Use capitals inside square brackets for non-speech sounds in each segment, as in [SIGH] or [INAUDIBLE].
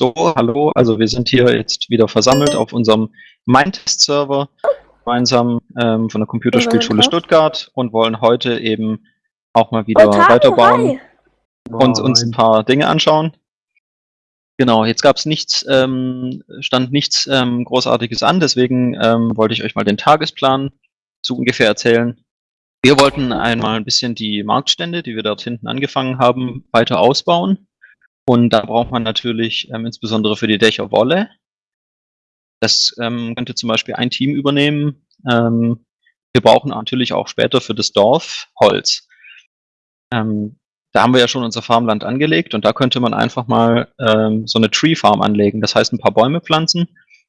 So, hallo, also wir sind hier jetzt wieder versammelt auf unserem Mindtest-Server, gemeinsam ähm, von der Computerspielschule Stuttgart und wollen heute eben auch mal wieder weiterbauen hi. und uns ein paar Dinge anschauen. Genau, jetzt gab es nichts, ähm, stand nichts ähm, Großartiges an, deswegen ähm, wollte ich euch mal den Tagesplan so ungefähr erzählen. Wir wollten einmal ein bisschen die Marktstände, die wir dort hinten angefangen haben, weiter ausbauen. Und da braucht man natürlich ähm, insbesondere für die Dächer Wolle. Das ähm, könnte zum Beispiel ein Team übernehmen. Ähm, wir brauchen natürlich auch später für das Dorf Holz. Ähm, da haben wir ja schon unser Farmland angelegt und da könnte man einfach mal ähm, so eine Tree Farm anlegen. Das heißt, ein paar Bäume pflanzen,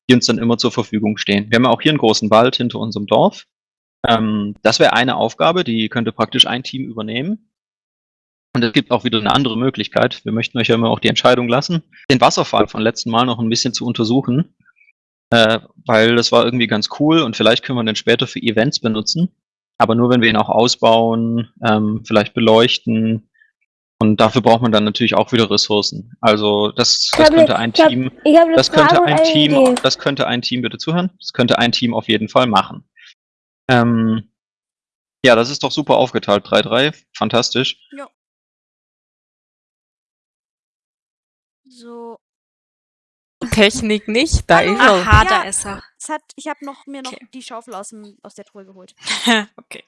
die uns dann immer zur Verfügung stehen. Wir haben ja auch hier einen großen Wald hinter unserem Dorf. Ähm, das wäre eine Aufgabe, die könnte praktisch ein Team übernehmen. Und es gibt auch wieder eine andere Möglichkeit. Wir möchten euch ja immer auch die Entscheidung lassen, den Wasserfall von letzten Mal noch ein bisschen zu untersuchen, äh, weil das war irgendwie ganz cool und vielleicht können wir den später für Events benutzen, aber nur wenn wir ihn auch ausbauen, ähm, vielleicht beleuchten. Und dafür braucht man dann natürlich auch wieder Ressourcen. Also das, das hab könnte ein ich hab- Team, eine das Frage könnte ein Team, Idee. das könnte ein Team, bitte zuhören, das könnte ein Team auf jeden Fall machen. Ähm, ja, das ist doch super aufgeteilt, 3-3, fantastisch. So. Technik nicht, da ist er. Aha, Ja. da ist er. Es hat, ich habe noch, mir noch Okay. die Schaufel aus, dem, aus der Truhe geholt. [LAUGHS] okay.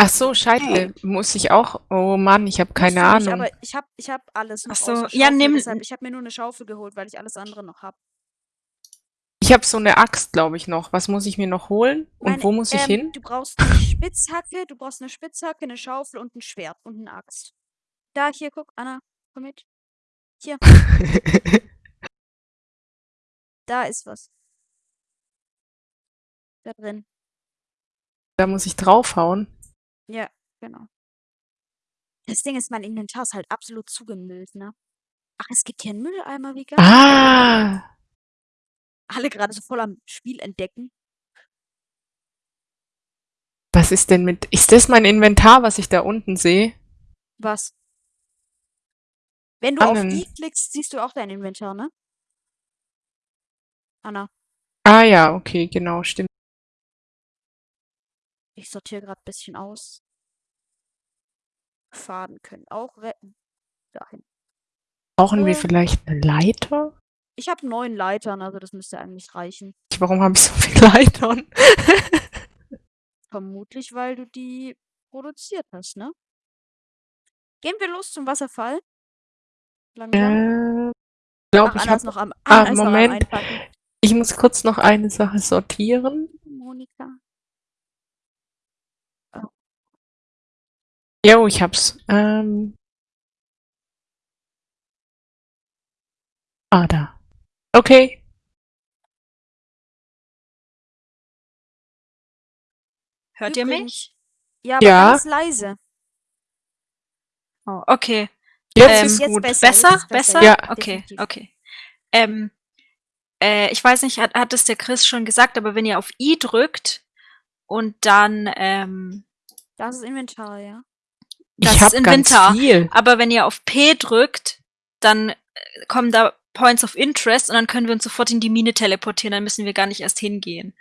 Ach so, scheiße. Muss ich auch? Oh Mann, ich habe keine Ahnung. Nicht, aber ich habe ich hab alles noch Ach so, ja, nimm- Deshalb, ich habe mir nur eine Schaufel geholt, weil ich alles andere noch habe. Ich habe so eine Axt, glaube ich, noch. Was muss ich mir noch holen? Und Meine- wo muss ich ähm, hin? Du brauchst eine Spitzhacke, du brauchst eine Spitzhacke, eine Schaufel und ein Schwert und eine Axt. Da, hier, guck, Anna, komm mit. Hier, [LAUGHS] da ist was. Da drin. da muss ich draufhauen. Ja, genau. Das Ding ist, mein Inventar ist halt absolut zugemüllt, ne? Ach, es gibt hier einen Mülleimer, wie geil. Ah! Alle gerade so voll am Spiel entdecken. Was ist denn mit. Ist das mein Inventar, was ich da unten sehe? Was? Wenn du auf. I klickst, siehst du auch dein Inventar, ne? Anna, Ah ja, okay, genau, stimmt. Ich sortiere gerade ein bisschen aus. Faden können auch retten. Dahin. Brauchen wir Äh. vielleicht eine Leiter? Ich habe neun Leitern, also das müsste eigentlich reichen. Warum habe ich so viele [LAUGHS] Leitern? Vermutlich, weil du die produziert hast, ne? Gehen wir los zum Wasserfall? Langsam. äh, Ach, glaube ich habe. noch am, Ah, noch Moment. Einpacken. Ich muss kurz noch eine Sache sortieren. Monika. Jo, ich hab's. Ähm. Ah, da. Okay. Hört ihr mich? Ja, aber Ja. ganz leise. Oh, okay. Jetzt Ähm, ist jetzt gut. besser. Besser? ist Besser? Ja. Okay, definitiv. okay. Ähm, äh, ich weiß nicht, hat, hat es der Chris schon gesagt, aber wenn ihr auf I drückt und dann, ähm, Das ist Inventar, ja. Das ich ist hab ganz Inventar. viel. aber wenn ihr auf P drückt, dann äh, kommen da Points of Interest und dann können wir uns sofort in die Mine teleportieren, dann müssen wir gar nicht erst hingehen.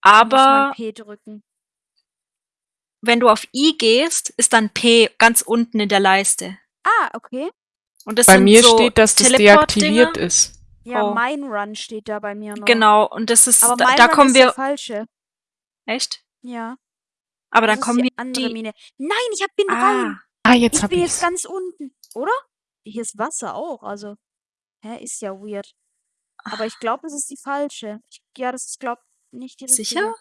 Aber P drücken. wenn du auf I gehst, ist dann P ganz unten in der Leiste. Ah, okay. Und das Bei mir so steht, dass das deaktiviert ist. Ja, Oh. mein Run steht da bei mir noch. Genau, und das ist, Aber da, da kommen ist wir, falsche. echt? Ja. Aber dann das kommen die andere die, Mine. Nein, ich hab bin ah, rein. Ah, jetzt Ich hab bin ich's. jetzt ganz unten, oder? Hier ist Wasser auch, also. Hä, ist ja weird. Aber ich glaube, es ist die falsche. Ich, ja, das ist, glaub nicht die richtige. sicher?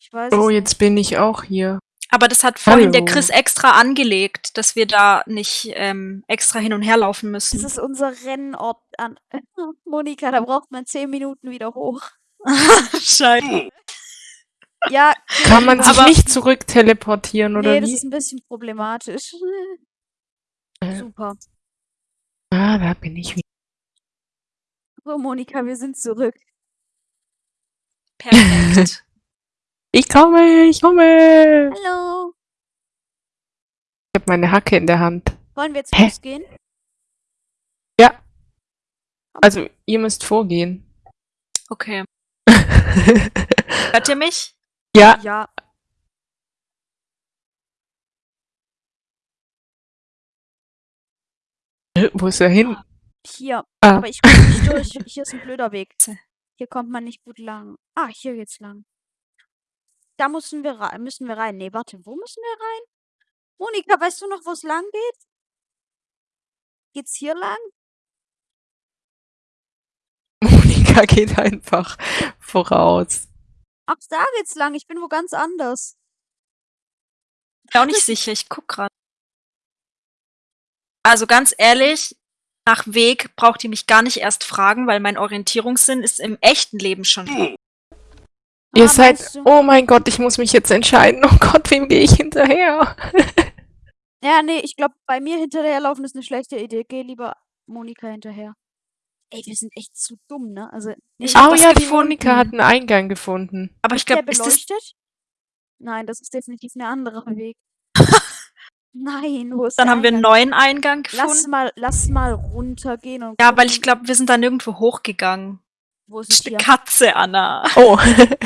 Ich weiß Oh, jetzt bin ich auch hier. Aber das hat vorhin der Hallo. Chris extra angelegt, dass wir da nicht ähm, extra hin und her laufen müssen. Das ist unser Rennort an. [LAUGHS] Monika, da braucht man zehn Minuten wieder hoch. [LAUGHS] Scheiße. Ja, Kann man sich nicht zurück teleportieren oder nee, das wie? ist ein bisschen problematisch. Äh. Super. Ah, da bin ich wieder. So, Monika, wir sind zurück. Perfekt. [LAUGHS] Ich komme, ich komme. Hallo. Ich habe meine Hacke in der Hand. Wollen wir jetzt Hä? losgehen? Ja. Also, ihr müsst vorgehen. Okay. [LAUGHS] Hört ihr mich? Ja, Ja. wo ist er hin? Hier. Ah. Aber ich komme nicht durch. Hier ist ein blöder Weg. Hier kommt man nicht gut lang. Ah, hier geht's lang. Da müssen wir rein. Müssen wir rein. Nee, warte, wo müssen wir rein? Monika, weißt du noch, wo es lang geht? Geht's hier lang? [LAUGHS] Monika geht einfach voraus. Ach, da geht's lang. Ich bin wo ganz anders. Bin auch nicht sicher, ich guck gerade. Also ganz ehrlich, nach Weg braucht ihr mich gar nicht erst fragen, weil mein Orientierungssinn ist im echten Leben schon. Ihr Ah, seid, meinst du? oh mein Gott, ich muss mich jetzt entscheiden. Oh Gott, wem gehe ich hinterher? Ja, nee, ich glaube, bei mir hinterherlaufen ist eine schlechte Idee. Geh lieber Monika hinterher. Ey, wir sind echt zu dumm, ne? Also, Ich Oh ja, die. Monika hat einen Eingang gefunden. Aber ich glaube, ist das. beleuchtet? Nein, das ist definitiv ein anderer Weg. [LAUGHS] Nein, wo ist Dann der haben wir einen neuen Eingang Lass gefunden. mal, lass mal runtergehen und Ja, weil ich glaube, wir sind da nirgendwo hochgegangen. wo ist Das es ist eine hier? Katze, Anna. Oh,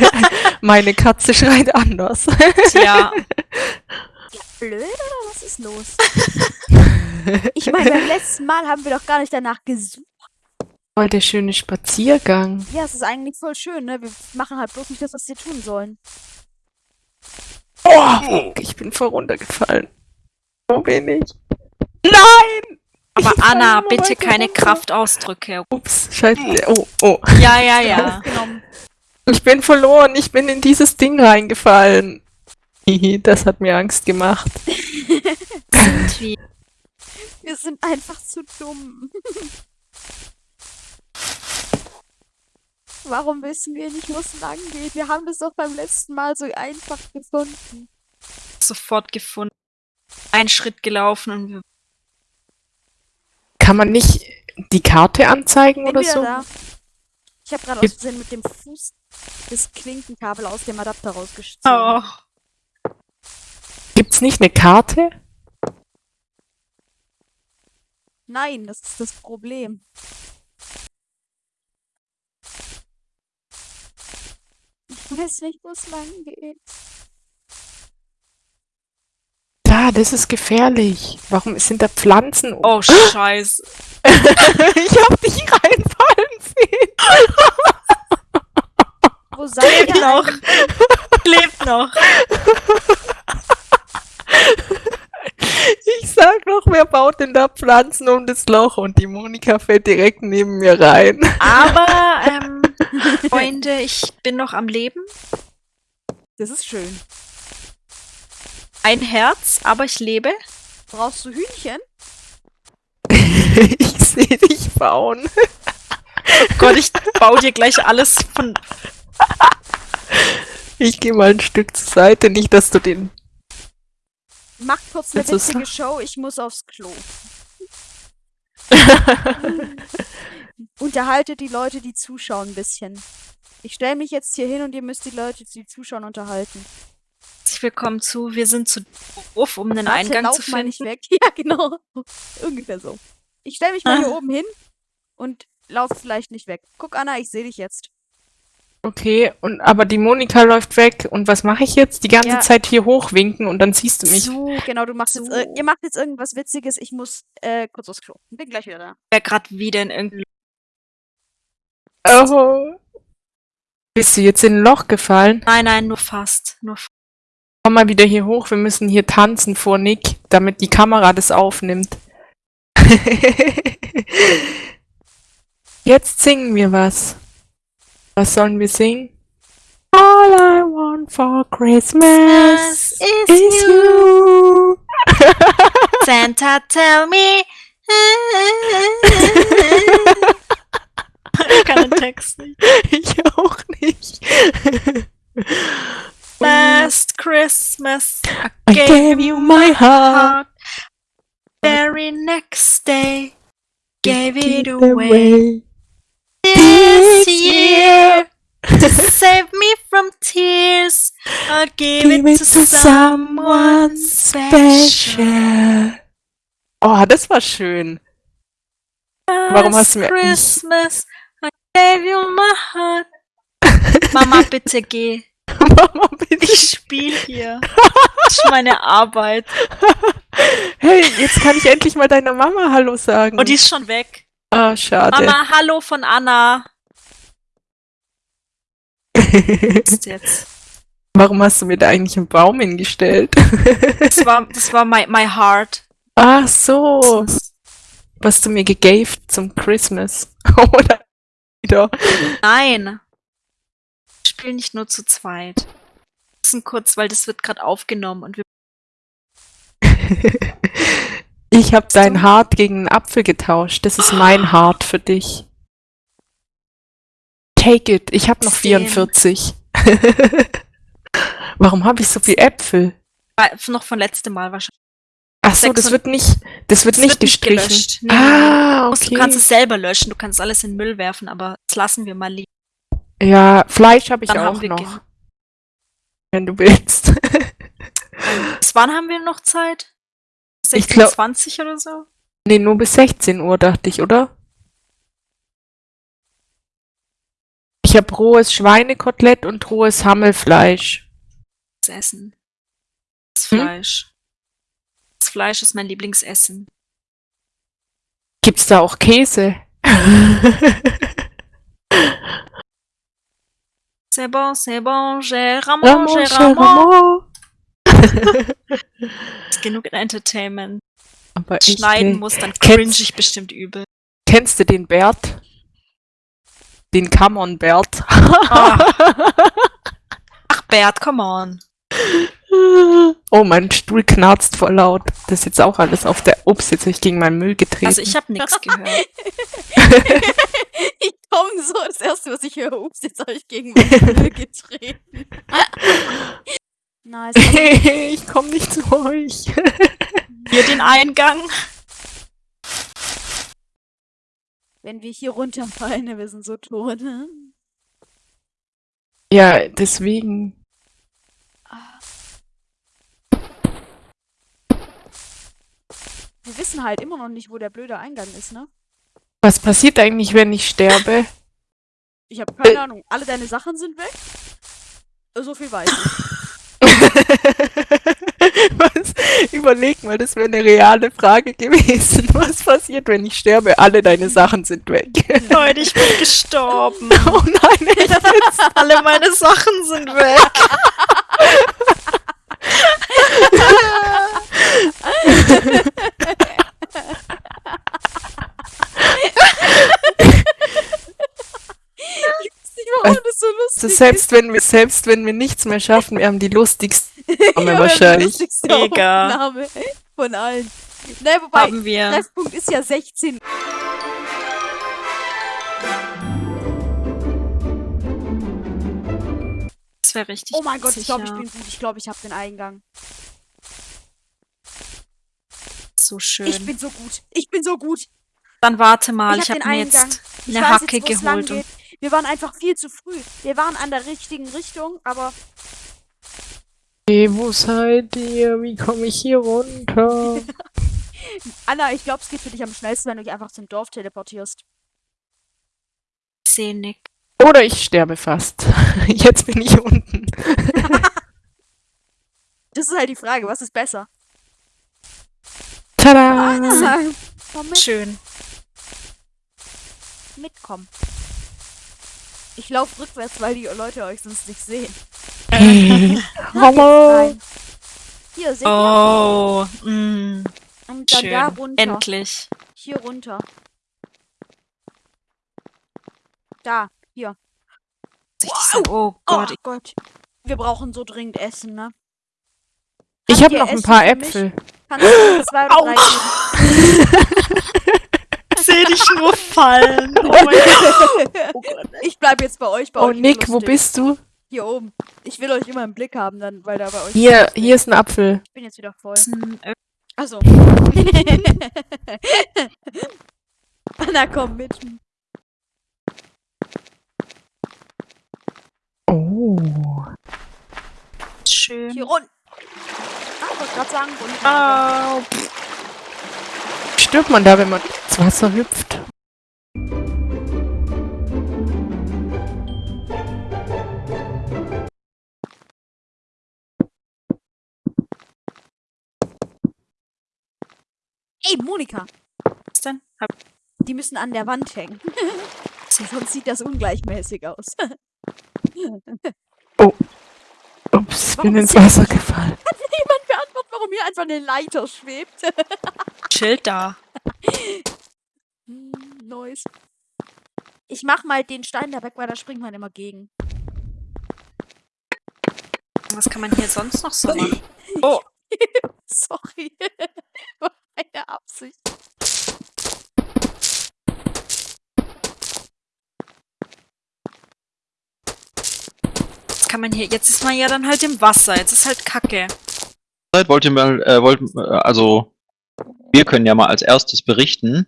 [LAUGHS] meine Katze schreit anders. Tja, [LAUGHS] Blöd oder was ist los? Ich meine, beim letzten Mal haben wir doch gar nicht danach gesucht. Voll der schöne Spaziergang. Ja, es ist eigentlich voll schön, ne? Wir machen halt bloß nicht das, was wir tun sollen. Oh, ich bin voll runtergefallen. Wo bin ich? Nein! aber Ich Anna, bitte keine runter. Kraftausdrücke. Ups, scheiße. Oh, oh. Ja, ja, ja. [LAUGHS] Ich bin verloren. Ich bin in dieses Ding reingefallen. Hihi, das hat mir Angst gemacht. Sind [LAUGHS] wir. [LAUGHS] Wir sind einfach zu dumm. Warum wissen wir nicht, wo es lang geht? Wir haben das doch beim letzten Mal so einfach gefunden. sofort gefunden. Ein Schritt gelaufen und wir Kann man nicht die Karte anzeigen Bin oder so? da. Ich habe gerade aus Versehen mit dem Fuß das Klinkenkabel aus dem Adapter rausgezogen. Oh. Gibt's nicht eine Karte? Nein, das ist das Problem. [LAUGHS] weiß nicht, wo es lang geht. Da, das ist gefährlich. Warum sind da Pflanzen? oh, scheiße. [LAUGHS] ich hab dich reinfallen sehen. [LAUGHS] Wo seid ihr noch. Lebt noch. Ich sag noch, wer baut denn da Pflanzen um das Loch? Und die Monika fällt direkt neben mir rein. Aber, ähm, [LAUGHS] Freunde, ich bin noch am Leben. Das ist schön. Ein Herz, aber ich lebe. Brauchst du Hühnchen? [LAUGHS] ich sehe dich bauen. Gott, ich baue dir gleich alles von. Ich gehe mal ein Stück zur Seite, nicht, dass du den. Mach kurz eine witzige Show, ich muss aufs Klo. [LAUGHS] Unterhaltet die Leute, die zuschauen, ein bisschen. Ich stelle mich jetzt hier hin und ihr müsst die Leute, die zuschauen, unterhalten. Herzlich willkommen zu. Wir sind zu doof, um einen Warte, Eingang lauf zu mal finden. nicht weg. [LAUGHS] Ja, genau. Ungefähr so. Ich stelle mich mal hier Ah. [LAUGHS] oben hin und lauf vielleicht nicht weg. Guck, Anna, ich sehe dich jetzt. Okay, und aber die Monika läuft weg. Und was mache ich jetzt? Die ganze Ja. Zeit hier hochwinken und dann siehst du mich. So, Genau, du machst jetzt, ir- So. ihr macht jetzt irgendwas Witziges. Ich muss äh, kurz aufs Klo. Bin gleich wieder da. wer gerade wieder in irgendein. Oh. Bist du jetzt in ein Loch gefallen? Nein, nein, nur fast. Nur fast. Komm mal wieder hier hoch. Wir müssen hier tanzen vor Nick, damit die Kamera das aufnimmt. [LAUGHS] Jetzt singen wir was. Was sollen wir singen? All I want for Christmas is is you. [LAUGHS] [LAUGHS] Santa, tell me. [LAUGHS] ich kann den Text nicht. ich auch nicht. Last Christmas, I gave you my heart. heart. Very next day, gave it away. This year, to save me I'll give, Give it to someone special. Oh, das war schön. Warum hast du mir- Christmas, My heart. [LAUGHS] Mama, bitte geh. Mama, bitte. Ich spiele hier. [LAUGHS] Das ist meine Arbeit. Hey, jetzt kann ich endlich mal deiner Mama Hallo sagen. Und die ist schon weg. ah, schade. Mama, hallo von Anna. Was [LAUGHS] ist jetzt? Warum hast du mir da eigentlich einen Baum hingestellt? Das war, das war my, my heart. Ach so, was du mir gegaved zum Christmas. Oder wieder. Nein. Wir spielen nicht nur zu zweit. Wir müssen kurz, weil das wird gerade aufgenommen und wir [LAUGHS] Ich habe dein Hart gegen einen Apfel getauscht. Das ist mein Hart für dich. Take it. Ich habe noch Same. 44. [LAUGHS] Warum habe ich so viel Äpfel? War noch von letztem Mal wahrscheinlich. Ach so, das wird nicht, das wird Das nicht wird nicht gestrichen. gelöscht. Nee, ah, okay. Du kannst es selber löschen, du kannst alles in den Müll werfen, aber das lassen wir mal liegen. ja, Fleisch habe ich Dann auch noch. gen- Wenn du willst. [LAUGHS] Bis wann haben wir noch Zeit? Ich glaub- 16, 20 oder so? nee, nur bis 16 Uhr, dachte ich, oder? Ich habe rohes Schweinekotelett und rohes Hammelfleisch. Das Essen. Das Hm? Fleisch. Fleisch ist mein Lieblingsessen. Gibt's da auch Käse? C'est bon, c'est bon, j'ai ramon, j'ai ramon. Genug Entertainment. Aber ich, Schneiden muss, dann cringe ich bestimmt übel. Kennst du den Bert? Den Come Bert. Ah. [LAUGHS] Ach, Bert, come on. Oh, mein Stuhl knarzt voll laut. Das ist jetzt auch alles auf der. Ups, jetzt habe ich gegen meinen Müll getreten. Also ich habe nichts gehört. [LAUGHS] ich komme so, das erste, was ich höre, ups, jetzt habe ich gegen meinen Müll getreten. nice. Also, [LAUGHS] ich komme nicht zu euch. [LAUGHS] Hier den Eingang. wenn wir hier runterfallen, wir sind so tot. ne? Ja, deswegen. Wir wissen halt immer noch nicht, wo der blöde Eingang ist, ne? Was passiert eigentlich, wenn ich sterbe? Ich habe keine Ahnung. Alle deine Sachen sind weg? So viel weiß ich. [LAUGHS] Was? Überleg mal, das wäre eine reale Frage gewesen. [LAUGHS] Was passiert, wenn ich sterbe? Alle deine Sachen sind weg. [LAUGHS] Leute, ich bin gestorben. oh nein, echt jetzt? Alle meine Sachen sind weg. Ich weiß nicht, warum das so lustig Also selbst wenn wir, selbst wenn wir nichts mehr schaffen, wir haben die lustigsten wir haben die wahrscheinlich. lustigste Mega. Aufnahme von allen. Nein, wobei, Haben wir. Treffpunkt ist ja 16. Das wäre richtig. Oh mein Gott, ich glaube, ich ja. bin gut. Ich glaube, ich habe den Eingang. so schön. Ich bin so gut. Ich bin so gut. Dann warte mal, Ich ich, hab habe den mir Eingang. jetzt eine Hacke jetzt, geholt. Wir waren einfach viel zu früh. Wir waren an der richtigen Richtung, aber Hey, wo seid ihr? Wie komme ich hier runter? [LAUGHS] Anna, ich glaube, es geht für dich am schnellsten, wenn du dich einfach zum Dorf teleportierst. ich sehe nichts. Oder ich sterbe fast. [LAUGHS] Jetzt bin ich unten. [LAUGHS] Das ist halt die Frage, was ist besser? Tada! Anna, komm mit, Schön. mitkommen. Ich laufe rückwärts, weil die Leute euch sonst nicht sehen. [LAUGHS] Hallo! Hier, seht ihr? Oh, mm, Und dann schön. da runter. Endlich. Hier runter. Da, hier. Das an- Oh Gott, oh Gott. Wir brauchen so dringend Essen, ne? Ich habe noch ein paar? Äpfel. Kannst du zwei oder drei [LAUGHS] sehe dich nur fallen. Oh mein [LAUGHS] Gott. Ich bleib jetzt bei euch. Bei Oh, euch ist Nick, wo bist du? Hier oben. Ich will euch immer im Blick haben, dann, weil da bei euch. Hier, hier ist ein Apfel. Ich bin jetzt wieder voll. Ist Achso. Anna, [LAUGHS] komm mit. Oh. schön. Hier rund. Ah, ich wollte gerade sagen, runter. Au. Stirbt man da, wenn man ins Wasser hüpft? Ey, Monika, Was denn? Hab die müssen an der Wand hängen. [LAUGHS] Sonst sieht das ungleichmäßig aus. Ups, Warum bin ins Wasser gefallen. Jemand beantwortet, warum hier einfach eine Leiter schwebt. Schild da. [LAUGHS] Hm, Neues. Ich mach mal den Stein da weg, weil da springt man immer gegen. Was kann man hier sonst noch so machen? [LAUGHS] Oh, [LAUGHS] Sorry. War Meine Absicht. jetzt kann man hier. Jetzt ist man ja dann halt im Wasser. Jetzt ist halt Kacke. Wollt ihr mal, äh, wollt, äh, also wir können ja mal als erstes berichten,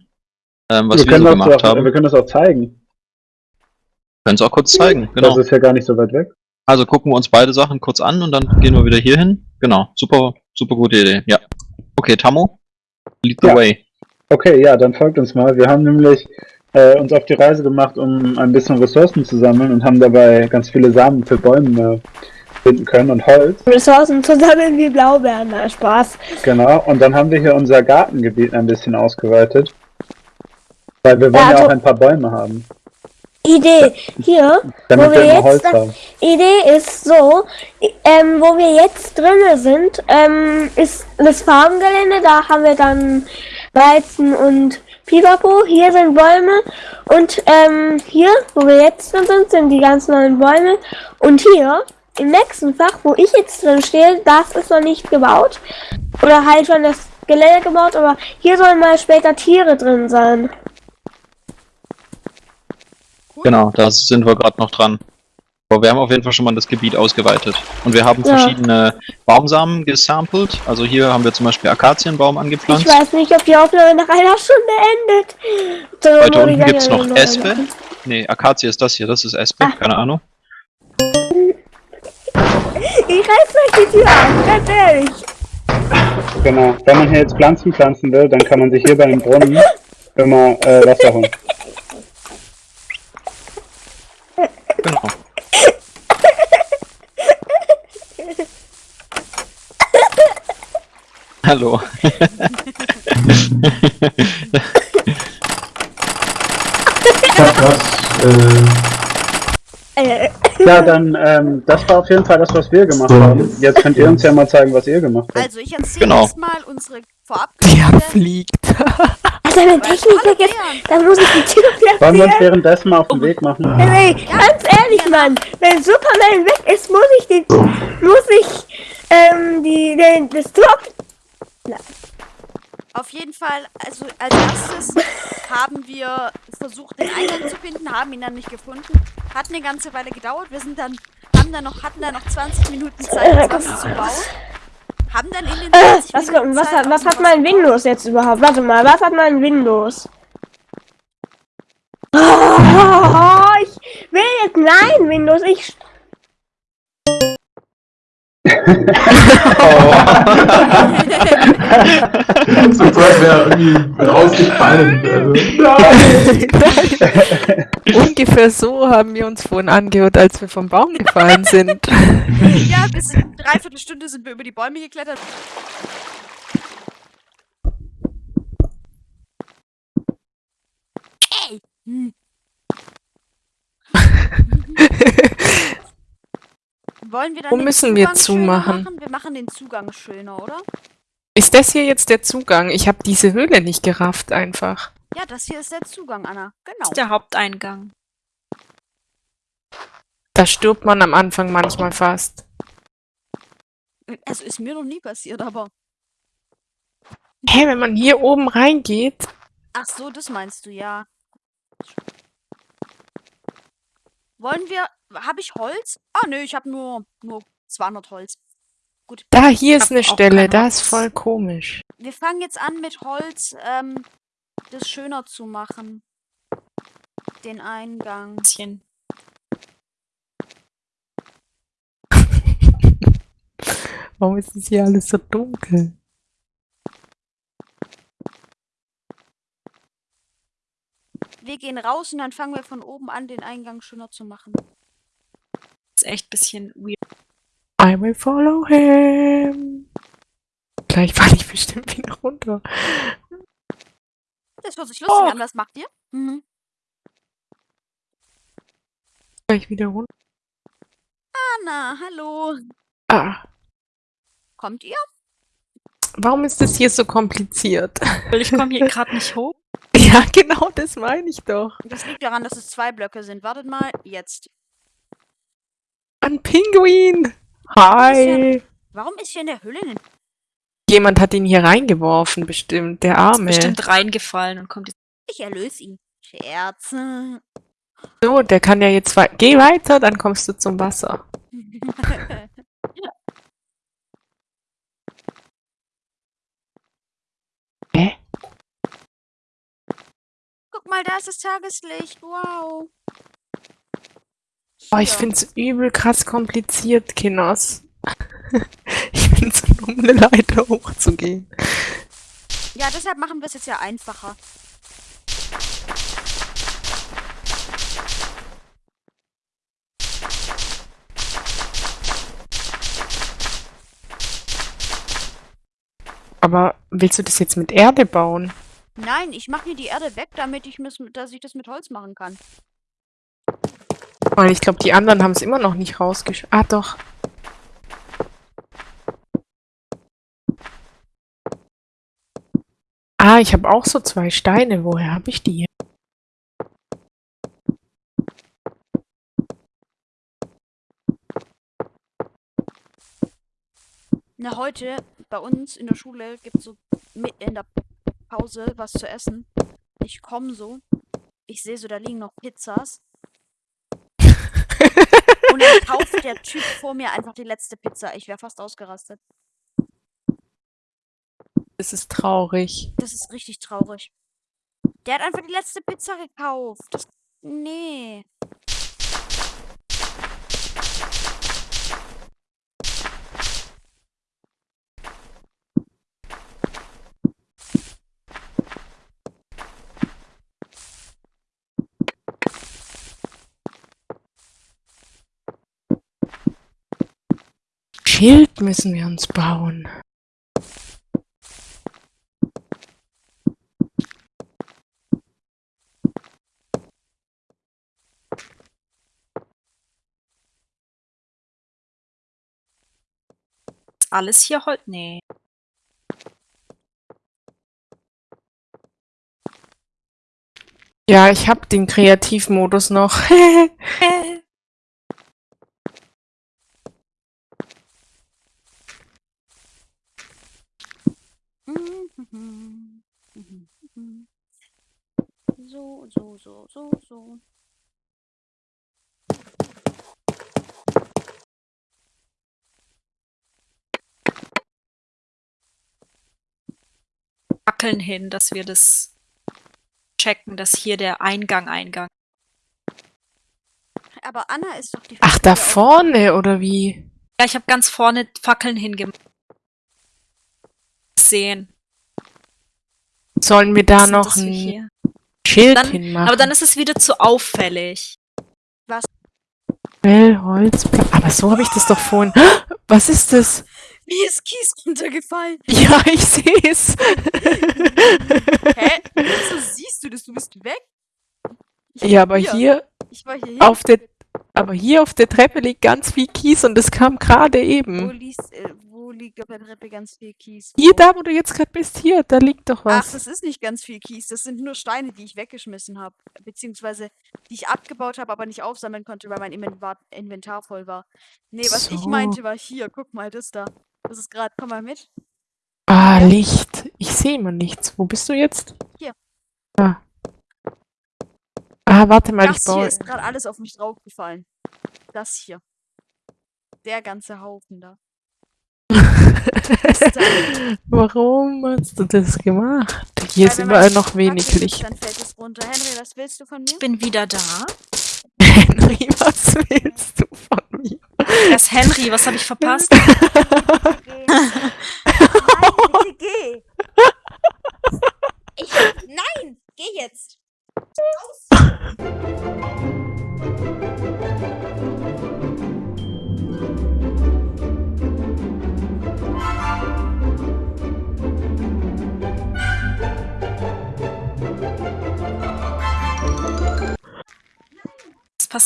ähm, was wir, können so das gemacht auch, haben. Wir können das auch zeigen. Können es auch kurz zeigen, genau. Das ist ja gar nicht so weit weg. Also gucken wir uns beide Sachen kurz an und dann gehen wir wieder hier hin. Genau, super, super gute Idee. Ja. Okay, Tammo, lead the Ja. way. Okay, ja, dann folgt uns mal. Wir haben nämlich äh, uns auf die Reise gemacht, um ein bisschen Ressourcen zu sammeln und haben dabei ganz viele Samen für Bäume finden können und Holz. Ressourcen zu sammeln wie Blaubeeren. Na, Spaß. Genau. Und dann haben wir hier unser Gartengebiet ein bisschen ausgeweitet. Weil wir wollen Ja, also- auch ein paar Bäume haben. Idee. Hier, Damit Wo wir wir jetzt haben. Idee ist so, ähm, wo wir jetzt drinne sind, ähm, ist das Farmgelände, da haben wir dann Weizen und Pipapo, hier sind Bäume und ähm, hier, wo wir jetzt drin sind, sind die ganz neuen Bäume und hier im nächsten Fach, wo ich jetzt drin stehe, das ist noch nicht gebaut oder halt schon das Gelände gebaut, aber hier sollen mal später Tiere drin sein. Genau, da sind wir gerade noch dran. Aber wir haben auf jeden Fall schon mal das Gebiet ausgeweitet. Und wir haben Ja. verschiedene Baumsamen gesampelt. Also hier haben wir zum Beispiel Akazienbaum Ich angepflanzt. weiß nicht, ob die Aufnahme nach einer Stunde endet. So, Weiter ich unten dann gibt's ja noch Espe. Nee, Akazie ist das hier, das ist Espe, Ah. keine Ahnung. Ich reiß euch die Tür auf, ganz ehrlich. Genau. Wenn man hier jetzt Pflanzen pflanzen will, dann kann man sich hier bei dem Brunnen immer äh, Wasser holen. Genau. Hallo. Ja, krass. Äh, Äh, Ja, dann, ähm, das war auf jeden Fall das, was wir gemacht haben. jetzt- Jetzt könnt ihr uns ja mal zeigen, was ihr gemacht habt. Also, ich erzähle Genau. erstmal unsere vorab [LAUGHS] Der fliegt. [LAUGHS] also wenn Technik Hallo, vergisst, Leon. dann muss ich die Tür [LAUGHS] Wollen wir uns platzieren. währenddessen mal auf den Weg machen? Ey, ganz ehrlich, Mann, wenn Superman weg ist, muss ich den, muss ich, ähm, die, den, das Tor, Auf jeden Fall, also als erstes haben wir versucht, den Eingang zu finden, haben ihn dann nicht gefunden. Hat eine ganze Weile gedauert. Wir sind dann, haben dann noch, hatten dann noch 20 Minuten Zeit, das was zu bauen. Haben dann in den äh, 20 was, Minuten was, hat, was hat mein. Windows jetzt überhaupt? Warte mal, was hat mein Windows? [LAUGHS] Oh, ich will jetzt, nein, Windows, ich, [LAUGHS] sofort wäre irgendwie rausgefallen. Also, Ungefähr so haben wir uns vorhin angehört, als wir vom Baum gefallen sind. Ja, bis in dreiviertel Stunde sind wir über die Bäume geklettert. Ey! [LAUGHS] Hm. Wollen wir dann Wo den müssen wir zumachen? Machen? Wir machen den Zugang schöner, oder? Ist das hier jetzt der Zugang? Ich habe diese Höhle nicht gerafft einfach. Ja, das hier ist der Zugang, Anna. Das Genau. ist der Haupteingang. Da stirbt man am Anfang manchmal fast. Also ist mir noch nie passiert, aber. Hä, wenn man hier oben reingeht? Ach so, das meinst du, ja. Wollen wir. Habe ich Holz? Ah, nö, ich habe nur, nur 200 Holz. Da, hier ist eine Stelle, das ist voll komisch. Wir fangen jetzt an mit Holz, ähm, das schöner zu machen. Den Eingang. Bisschen. [LAUGHS] Warum ist es hier alles so dunkel? Wir gehen raus und dann fangen wir von oben an, den Eingang schöner zu machen. ist echt ein bisschen weird. I will follow him. Gleich falle ich bestimmt wieder runter. Das hört sich lustig Oh. an, was macht ihr? Mhm. Gleich wieder runter. Anna, hallo. Ah, Kommt ihr? warum ist das hier so kompliziert? Weil ich komme hier [LAUGHS] gerade nicht hoch. Ja, [LAUGHS] genau, das meine ich doch. Das liegt daran, dass es zwei Blöcke sind. Wartet mal, jetzt. Ein Pinguin. Hi. Warum ist hier in der Höhle ein... Jemand hat ihn hier reingeworfen, bestimmt. Der Ist Arme. bestimmt reingefallen und kommt jetzt. Ich erlöse ihn. Scherze. So, der kann ja jetzt Geh weiter, dann kommst du zum Wasser. [LAUGHS] Hä? Guck mal, da ist das Tageslicht. Wow. Oh, ich Hier. find's übel krass kompliziert, Kinos. [LAUGHS] ich find's so dumm, eine Leiter hochzugehen. Ja, deshalb machen wir es jetzt ja einfacher. Aber willst du das jetzt mit Erde bauen? Nein, ich mache hier die Erde weg, damit ich, mis- dass ich das mit Holz machen kann. Weil ich glaube, die anderen haben es immer noch nicht rausgesch... Ah, doch. Ah, ich habe auch so zwei Steine. Woher habe ich die? Na, heute bei uns in der Schule gibt es so mit in der Pause was zu essen. Ich komme so. Ich sehe so, da liegen noch Pizzas. Und dann [LAUGHS] kauft der Typ vor mir einfach die letzte Pizza. Ich wäre fast ausgerastet. Das ist traurig. Das ist richtig traurig. Der hat einfach die letzte Pizza gekauft. Das, nee. Schild müssen wir uns bauen. Alles hier Holz? Nee. Ja, ich habe den Kreativmodus noch. [LAUGHS] [LAUGHS] Mhm. Mhm. Mhm. So, so, so. Fackeln hin, dass wir das checken, dass hier der Eingang Eingang. Aber Anna ist doch die Ach, da vorne, oder wie? Ja, ich habe ganz vorne Fackeln hingemacht. Sehen. Sollen wir da noch ein? Schild Dann- hinmachen? Aber dann ist es wieder zu auffällig. Well, Holzblock. Aber so habe ich das doch vorhin. [GASPS] Was ist das? Wie ist Kies runtergefallen? [LAUGHS] Ja, ich sehe es. [LAUGHS] [LAUGHS] Hä? Wieso siehst du das? Du bist weg? Ja, aber hier. hier Ich war hier auf der, aber hier auf der Treppe liegt ganz viel Kies und das kam gerade Wo, eben. liest, äh, wo liegt auf der Treppe ganz viel Kies? Hier, da, wo du jetzt gerade bist, hier, da liegt doch Ach, was. das ist nicht ganz viel Kies. Das sind nur Steine, die ich weggeschmissen habe. Beziehungsweise, die ich abgebaut habe, aber nicht aufsammeln konnte, weil mein Inventar, Inventar voll war. Nee, was ich So. meinte, war hier. Guck mal, das da. Das ist gerade. Komm mal mit. Ah, Ja. Licht. Ich sehe immer nichts. Wo bist du jetzt? Hier. Ah. Ah, warte mal, ich Das hier baue. ist gerade alles auf mich draufgefallen. Das hier. Der ganze Haufen da. [LAUGHS] Warum hast du das gemacht? Hier Weil ist überall noch wenig Licht. Dann fällt es runter. Henry, was willst du von mir? Ich bin wieder da. Henry, was willst du von mir? Das Henry, was habe ich verpasst? [LAUGHS] [LAUGHS]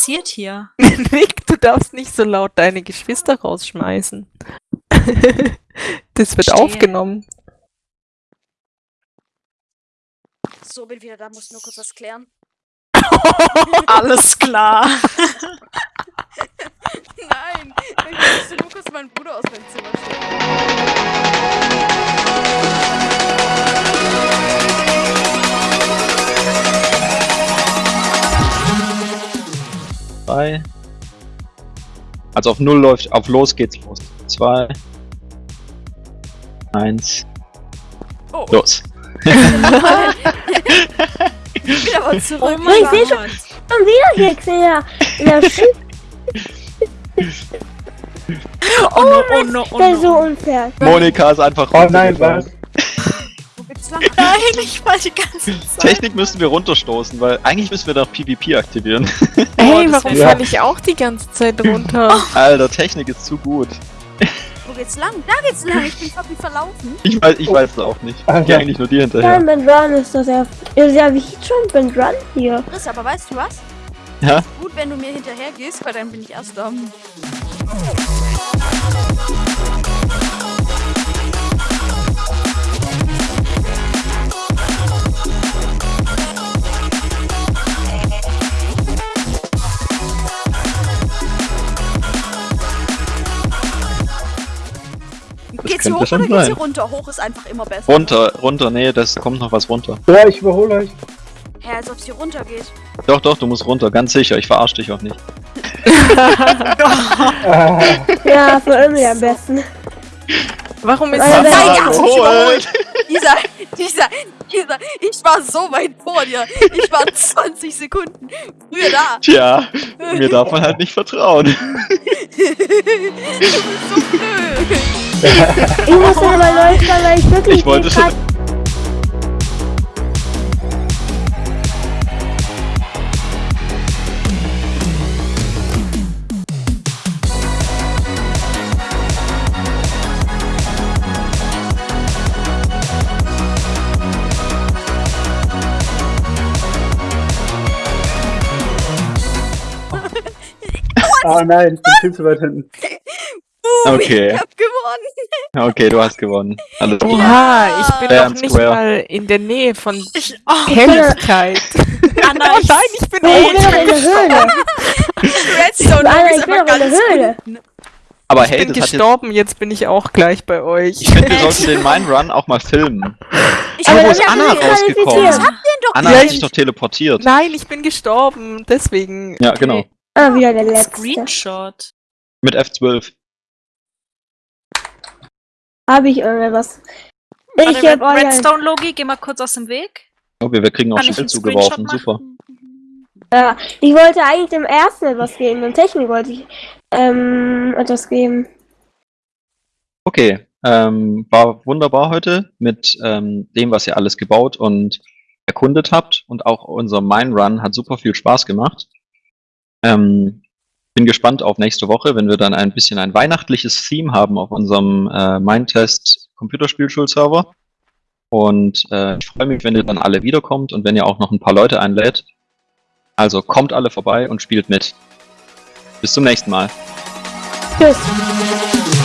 passiert hier? [LAUGHS] Nick, du darfst nicht so laut deine Geschwister rausschmeißen. [LAUGHS] das wird Stehe. aufgenommen. So, bin wieder da, muss nur kurz was klären. [LAUGHS] Alles klar. Nein, ich musste nur meinen Bruder aus meinem Zimmer stellen. 3. Also auf 0 läuft, auf los geht's los. 2. 1. Oh. Los. ich bin aber zurück. Oh ich sehe schon, wieder Hexe ja. [LAUGHS] ja oh, oh, no, oh, no, oh no. der ist so unfair. Monika ist einfach. Oh nein, was? Lang? Nein, [LAUGHS] ich war die ganze Zeit. Technik müssen wir runterstoßen, weil eigentlich müssen wir doch PvP aktivieren. Hey, das warum wär- falle ich auch die ganze Zeit [LAUGHS] runter? Alter, Technik ist zu gut. Wo geht's lang? Da geht's lang. Ich bin fucking verlaufen. Ich weiß, ich weiß es auch nicht. Ich gehe eigentlich nur dir Jump hinterher. and Run ist das ja. Ist ja wie Jump and Run hier. Chris, aber weißt du was? Ja? Gut, wenn du mir hinterher gehst, weil dann bin ich erster. Geht's hoch schon oder geht's hier runter? Hoch ist einfach immer besser. Runter, runter, nee, das kommt noch was runter. Ja, ich überhole euch. Hä, als ob's hier runter geht. Doch, doch, du musst runter, ganz sicher, ich verarsch dich auch nicht. [LAUGHS] Ja, für Emily am besten. Warum ist das? er- Überholt. überholt. Dieser, dieser, dieser, ich war so weit vor dir. Ich war 20 Sekunden früher da. Tja, mir darf man halt nicht vertrauen. [LAUGHS] Du bist so blöd. Ich muss aber neu fahren, weil ich wirklich Ich wollte schon. ah nein, ich bin viel zu weit hinten. Okay. Ich hab gewonnen. Okay, du hast gewonnen. Alles klar. Oha, ich bin Fair noch nicht square. mal in der Nähe von Ich, oh, Helligkeit. [LAUGHS] Anna, oh ich, nein, ich bin Oh, ich bin in der Höhle. [LAUGHS] Redstone Alter, ist ich bin einfach doch in der ganz Höhle. unten. Aber Ich hey, bin hat jetzt. gestorben, jetzt bin ich auch gleich bei euch. Ich finde, wir sollten den Mine Run auch mal filmen. Ich Aber Aber wo ist Anna rausgekommen? den doch Anna hat ich- sich doch teleportiert. Nein, ich bin gestorben, deswegen. Ja, genau. Ah, wieder der letzte. Screenshot. Mit F12. Habe ich irgendwas? Warte, Ich Red, hab euch ein, Redstone-Logi, geh mal kurz aus dem Weg. Oh, wir, wir kriegen auch Schild zugeworfen. Super. ja, ich wollte eigentlich dem ersten etwas geben, dem Technik wollte ich ähm, etwas geben. Okay. Ähm, war wunderbar heute mit ähm, dem, was ihr alles gebaut und erkundet habt. Und auch unser Mine Run hat super viel Spaß gemacht. Ähm, bin gespannt auf nächste Woche, wenn wir dann ein bisschen ein weihnachtliches Theme haben auf unserem äh, Mindtest Computerspielschulserver. Und äh, ich freue mich, wenn ihr dann alle wiederkommt und wenn ihr auch noch ein paar Leute einlädt. Also kommt alle vorbei und spielt mit. Bis zum nächsten Mal. Tschüss.